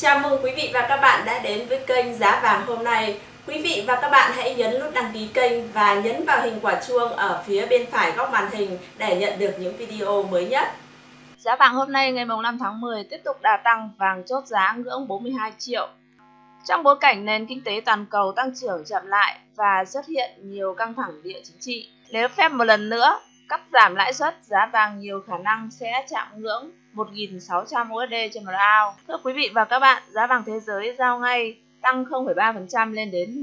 Chào mừng quý vị và các bạn đã đến với kênh Giá vàng hôm nay. Quý vị và các bạn hãy nhấn nút đăng ký kênh và nhấn vào hình quả chuông ở phía bên phải góc màn hình để nhận được những video mới nhất. Giá vàng hôm nay ngày 5 tháng 10 tiếp tục đà tăng vàng chốt giá ngưỡng 42 triệu. Trong bối cảnh nền kinh tế toàn cầu tăng trưởng chậm lại và xuất hiện nhiều căng thẳng địa chính trị, nếu phép một lần nữa cắt giảm lãi suất, giá vàng nhiều khả năng sẽ chạm ngưỡng 1.600 USD trên một ao. Thưa quý vị và các bạn, giá vàng thế giới giao ngay tăng 0,3% lên đến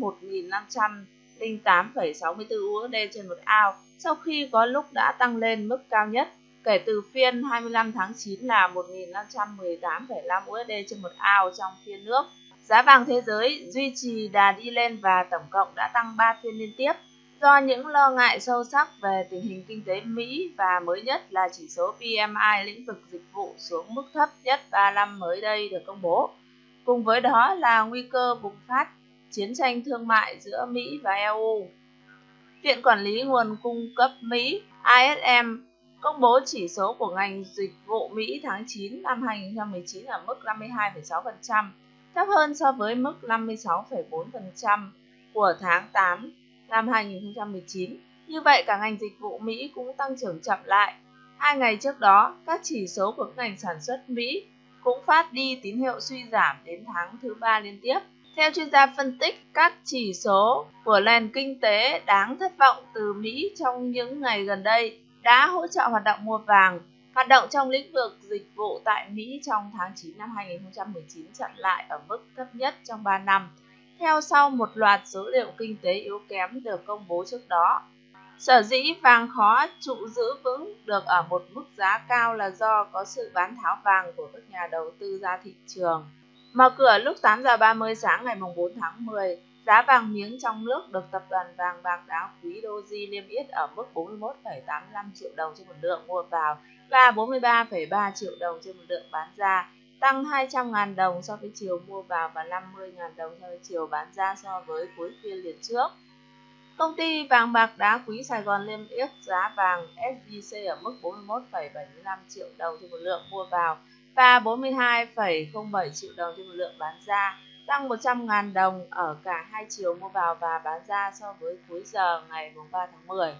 1.508,64 USD trên một ao sau khi có lúc đã tăng lên mức cao nhất kể từ phiên 25 tháng 9 là 1.518,5 USD trên một ao trong phiên nước. Giá vàng thế giới duy trì đà đi lên và tổng cộng đã tăng 3 phiên liên tiếp do những lo ngại sâu sắc về tình hình kinh tế Mỹ và mới nhất là chỉ số PMI lĩnh vực dịch vụ xuống mức thấp nhất 3 năm mới đây được công bố. Cùng với đó là nguy cơ bùng phát chiến tranh thương mại giữa Mỹ và EU. Viện Quản lý Nguồn Cung cấp Mỹ ISM công bố chỉ số của ngành dịch vụ Mỹ tháng 9 năm 2019 ở mức 52,6%, thấp hơn so với mức 56,4% của tháng 8 năm 2019. Như vậy, cả ngành dịch vụ Mỹ cũng tăng trưởng chậm lại. Hai ngày trước đó, các chỉ số của ngành sản xuất Mỹ cũng phát đi tín hiệu suy giảm đến tháng thứ ba liên tiếp. Theo chuyên gia phân tích, các chỉ số của nền kinh tế đáng thất vọng từ Mỹ trong những ngày gần đây đã hỗ trợ hoạt động mua vàng. Hoạt động trong lĩnh vực dịch vụ tại Mỹ trong tháng 9 năm 2019 chậm lại ở mức thấp nhất trong 3 năm theo sau một loạt số liệu kinh tế yếu kém được công bố trước đó. Sở dĩ vàng khó trụ giữ vững được ở một mức giá cao là do có sự bán tháo vàng của các nhà đầu tư ra thị trường. Mở cửa lúc 8 giờ 30 sáng ngày 4 tháng 10, giá vàng miếng trong nước được tập đoàn vàng bạc đá quý Doji niêm yết ở mức 41,85 triệu đồng trên một lượng mua vào và 43,3 triệu đồng trên một lượng bán ra tăng 200.000 đồng so với chiều mua vào và 50.000 đồng so với chiều bán ra so với cuối phiên liền trước. Công ty vàng bạc đá quý Sài Gòn niêm yết giá vàng SJC ở mức 41,75 triệu đồng trên một lượng mua vào và 42,07 triệu đồng trên một lượng bán ra, tăng 100.000 đồng ở cả hai chiều mua vào và bán ra so với cuối giờ ngày 3 tháng 10.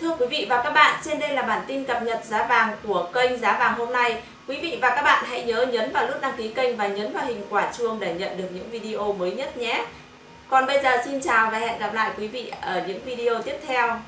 Thưa quý vị và các bạn, trên đây là bản tin cập nhật giá vàng của kênh Giá vàng hôm nay. Quý vị và các bạn hãy nhớ nhấn vào nút đăng ký kênh và nhấn vào hình quả chuông để nhận được những video mới nhất nhé. Còn bây giờ xin chào và hẹn gặp lại quý vị ở những video tiếp theo.